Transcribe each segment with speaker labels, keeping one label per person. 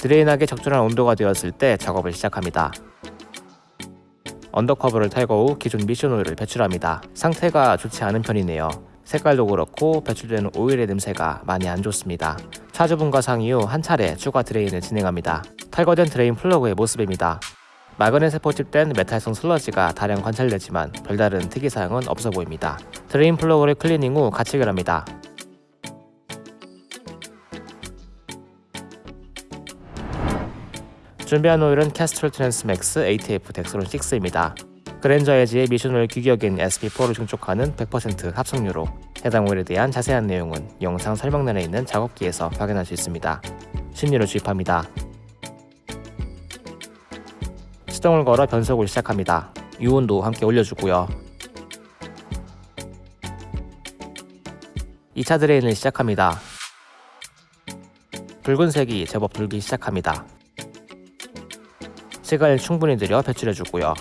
Speaker 1: 드레인하기 적절한 온도가 되었을 때 작업을 시작합니다. undercover를 탈거 후 기존 미션 오일을 배출합니다. 상태가 좋지 않은 편이네요. 색깔도 그렇고 배출되는 오일의 냄새가 많이 안 좋습니다. 차주분과 상의 후 한 차례 추가 드레인을 진행합니다. 탈거된 드레인 플러그의 모습입니다. 마그넷에 포집된 메탈성 슬러지가 다량 관찰되지만 별다른 특이사항은 없어 보입니다. 드레인 플러그를 클리닝 후 가체결합니다. 준비한 오일은 캐스트럴 트랜스맥스 ATF 덱스론 6입니다. 그랜저 HG의 미션오일 규격인 SP4를 충족하는 100% 합성유로 해당 오일에 대한 자세한 내용은 영상 설명란에 있는 작업기에서 확인할 수 있습니다. 신유를 주입합니다. 시동을 걸어 변속을 시작합니다. 유온도 함께 올려주고요. 2차 드레인을 시작합니다. 붉은색이 제법 돌기 시작합니다. 시간을 충분히 들여 배출해주고요.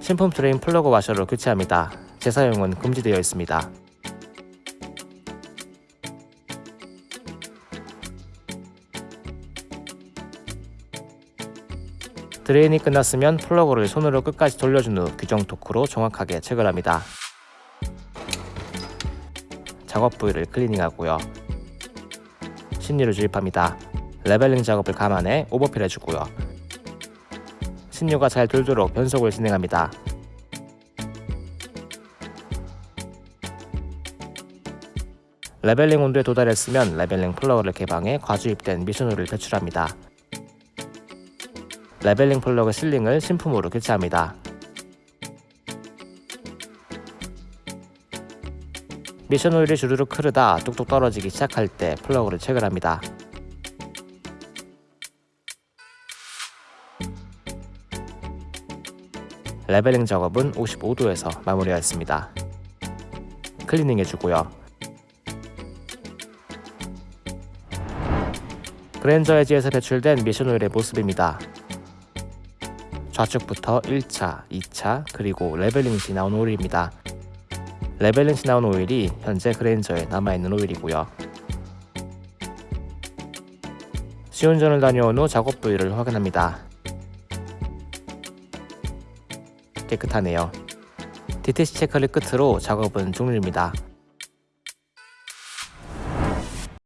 Speaker 1: 신품 드레인 플러그 와셔로 교체합니다. 재사용은 금지되어 있습니다. 드레인이 끝났으면 플러그를 손으로 끝까지 돌려준 후 규정 토크로 정확하게 체결합니다. 작업 부위를 클리닝하고요. 신유를 주입합니다. leveling 작업을 감안해 overfill 해주고요. 신유가 잘 돌도록 변속을 진행합니다. leveling 온도에 도달했으면 leveling 플러그를 개방해 과주입된 미션오일을 배출합니다. leveling 플러그 실링을 신품으로 교체합니다. 미션 오일이 주르륵 흐르다 뚝뚝 떨어지기 시작할 때 플러그를 체결합니다. leveling 작업은 55도에서 마무리하였습니다. 클리닝 해주고요. 그랜저 HG에서 배출된 미션 오일의 모습입니다. 좌측부터 1차, 2차, 그리고 leveling 시 나온 오일입니다. 레벨링 시 나온 오일이 현재 그랜저에 남아있는 오일이고요. 시운전을 다녀온 후 작업 부위를 확인합니다. 깨끗하네요. DTC 체크를 끝으로 작업은 종료입니다.